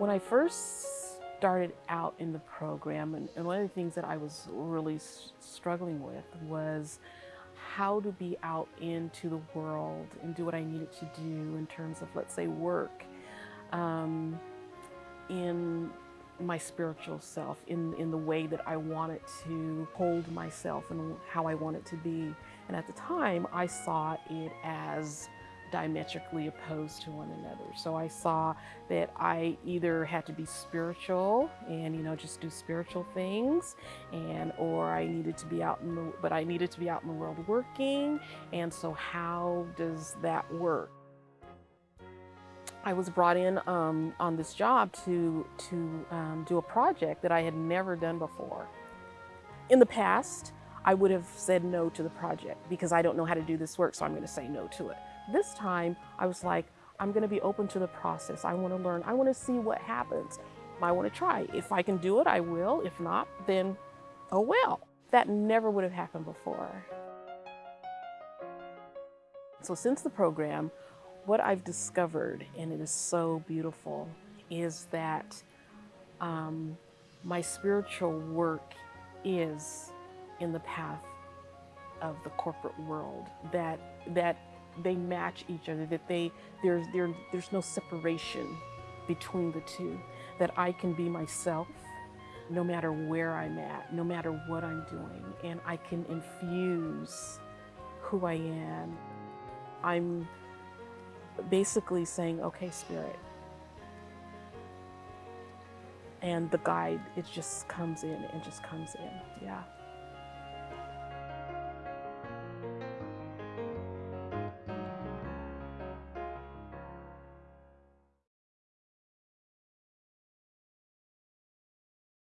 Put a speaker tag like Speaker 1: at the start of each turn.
Speaker 1: When I first started out in the program, and, and one of the things that I was really struggling with was how to be out into the world and do what I needed to do in terms of, let's say, work, um, in my spiritual self, in, in the way that I wanted to hold myself and how I wanted to be. And at the time, I saw it as diametrically opposed to one another. So I saw that I either had to be spiritual and you know just do spiritual things and or I needed to be out in the but I needed to be out in the world working and so how does that work? I was brought in um, on this job to to um, do a project that I had never done before. In the past, I would have said no to the project because I don't know how to do this work, so I'm going to say no to it. This time, I was like, I'm going to be open to the process. I want to learn. I want to see what happens. I want to try. If I can do it, I will. If not, then oh well. That never would have happened before. So since the program, what I've discovered, and it is so beautiful, is that um, my spiritual work is in the path of the corporate world. That that they match each other. That they there's there there's no separation between the two. That I can be myself no matter where I'm at, no matter what I'm doing, and I can infuse who I am. I'm basically saying, okay, spirit. And the guide, it just comes in and just comes in. Yeah.